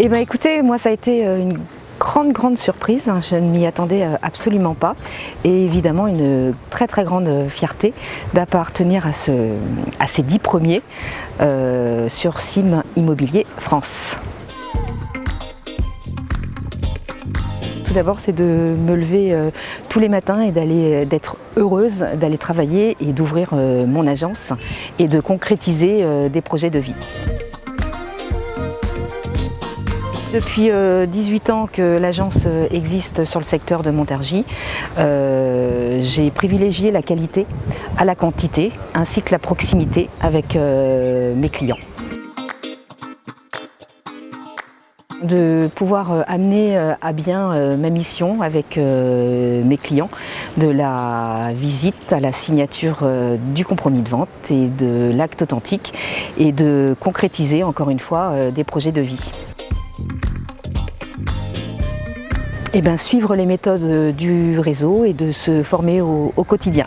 Eh bien écoutez, moi ça a été euh, une grande grande surprise, je ne m'y attendais euh, absolument pas et évidemment une très très grande fierté d'appartenir à, ce, à ces dix premiers euh, sur Sim Immobilier France. Tout d'abord, c'est de me lever tous les matins et d'être heureuse d'aller travailler et d'ouvrir mon agence et de concrétiser des projets de vie. Depuis 18 euh, ans que l'agence euh, existe sur le secteur de Montargis, euh, j'ai privilégié la qualité à la quantité ainsi que la proximité avec mes clients. de pouvoir amener à bien ma mission avec mes clients, de la visite à la signature du compromis de vente et de l'acte authentique et de concrétiser encore une fois des projets de vie. Eh bien, suivre les méthodes du réseau et de se former au quotidien.